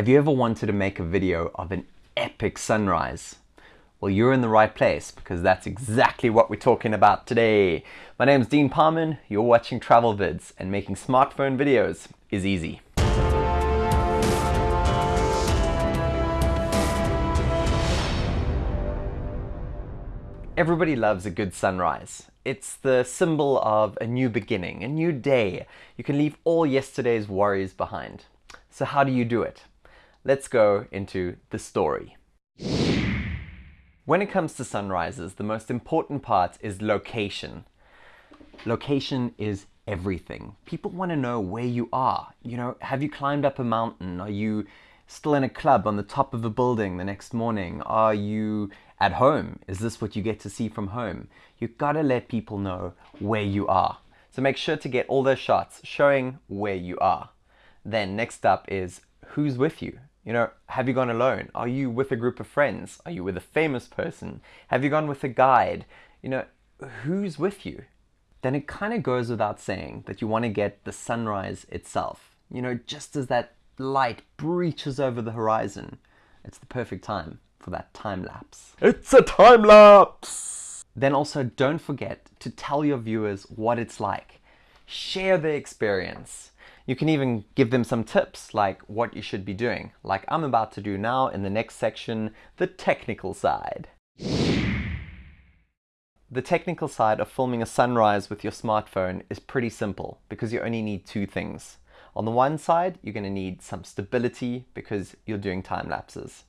Have you ever wanted to make a video of an epic sunrise? Well, you're in the right place because that's exactly what we're talking about today. My name is Dean Parman, you're watching Travel Vids, and making smartphone videos is easy. Everybody loves a good sunrise. It's the symbol of a new beginning, a new day. You can leave all yesterday's worries behind. So how do you do it? Let's go into the story. When it comes to sunrises, the most important part is location. Location is everything. People want to know where you are. You know, have you climbed up a mountain? Are you still in a club on the top of a building the next morning? Are you at home? Is this what you get to see from home? You've got to let people know where you are. So make sure to get all those shots showing where you are. Then next up is who's with you. You know, have you gone alone? Are you with a group of friends? Are you with a famous person? Have you gone with a guide? You know, who's with you? Then it kind of goes without saying that you want to get the sunrise itself. You know, just as that light breaches over the horizon, it's the perfect time for that time lapse. It's a time lapse! Then also don't forget to tell your viewers what it's like. Share the experience. You can even give them some tips like what you should be doing, like I'm about to do now in the next section, the technical side. The technical side of filming a sunrise with your smartphone is pretty simple because you only need two things. On the one side, you're going to need some stability because you're doing time lapses.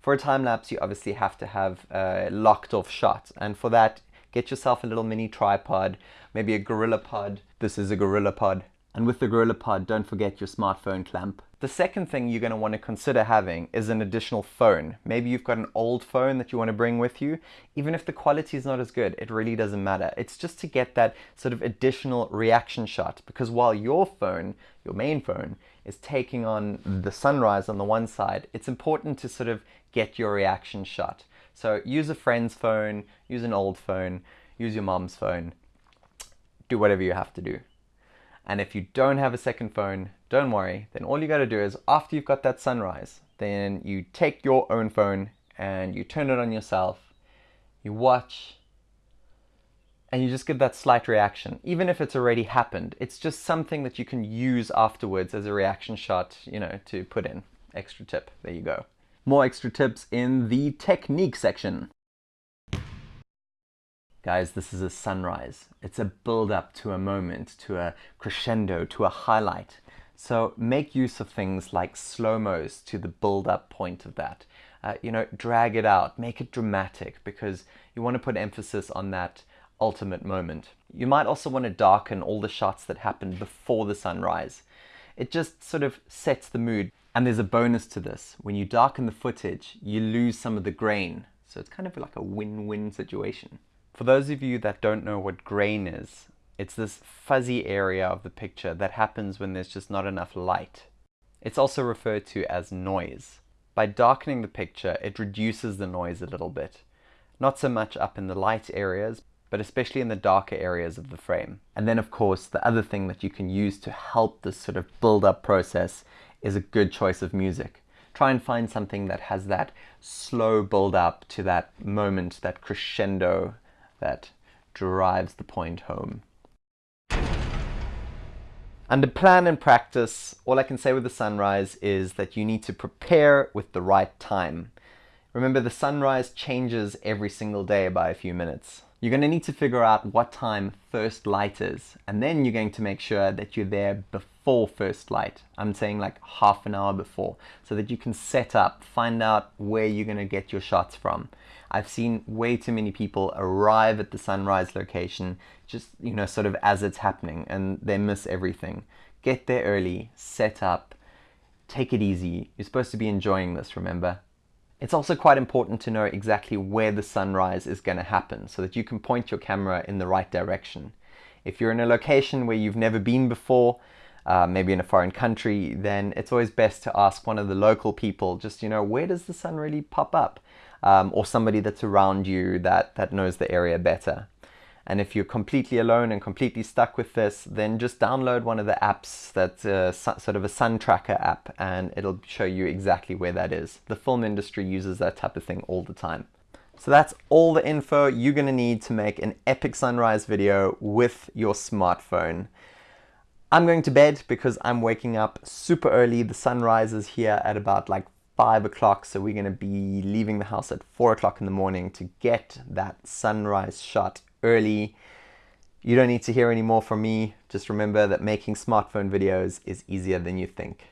For a time lapse, you obviously have to have a locked off shot. And for that, get yourself a little mini tripod, maybe a Gorilla Pod. This is a Gorilla Pod. And with the Gorilla Pod, don't forget your smartphone clamp. The second thing you're going to want to consider having is an additional phone. Maybe you've got an old phone that you want to bring with you. Even if the quality is not as good, it really doesn't matter. It's just to get that sort of additional reaction shot because while your phone, your main phone, is taking on the sunrise on the one side, it's important to sort of get your reaction shot. So use a friend's phone, use an old phone, use your mom's phone, do whatever you have to do. And if you don't have a second phone, don't worry. Then all you got to do is after you've got that sunrise, then you take your own phone and you turn it on yourself, you watch, and you just give that slight reaction. Even if it's already happened, it's just something that you can use afterwards as a reaction shot, you know, to put in. Extra tip, there you go. More extra tips in the technique section. Guys, this is a sunrise. It's a build up to a moment, to a crescendo, to a highlight. So make use of things like slow-mos to the build up point of that. Uh, you know, drag it out, make it dramatic because you want to put emphasis on that ultimate moment. You might also want to darken all the shots that happened before the sunrise. It just sort of sets the mood. And there's a bonus to this. When you darken the footage, you lose some of the grain. So it's kind of like a win-win situation. For those of you that don't know what grain is, it's this fuzzy area of the picture that happens when there's just not enough light. It's also referred to as noise. By darkening the picture, it reduces the noise a little bit. Not so much up in the light areas, but especially in the darker areas of the frame. And then of course, the other thing that you can use to help this sort of build up process is a good choice of music. Try and find something that has that slow build up to that moment, that crescendo that drives the point home. Under plan and practice, all I can say with the sunrise is that you need to prepare with the right time. Remember, the sunrise changes every single day by a few minutes. You're going to need to figure out what time first light is, and then you're going to make sure that you're there before first light. I'm saying like half an hour before, so that you can set up, find out where you're going to get your shots from. I've seen way too many people arrive at the sunrise location just, you know, sort of as it's happening and they miss everything. Get there early, set up, take it easy. You're supposed to be enjoying this, remember? It's also quite important to know exactly where the sunrise is going to happen so that you can point your camera in the right direction. If you're in a location where you've never been before, uh, maybe in a foreign country, then it's always best to ask one of the local people, just, you know, where does the sun really pop up? um, or somebody that's around you that, that knows the area better. And if you're completely alone and completely stuck with this, then just download one of the apps that's a, sort of a sun tracker app and it'll show you exactly where that is. The film industry uses that type of thing all the time. So that's all the info you're going to need to make an epic sunrise video with your smartphone. I'm going to bed because I'm waking up super early. The sun rises here at about like 5 o'clock, so we're going to be leaving the house at 4 o'clock in the morning to get that sunrise shot early. You don't need to hear any more from me. Just remember that making smartphone videos is easier than you think.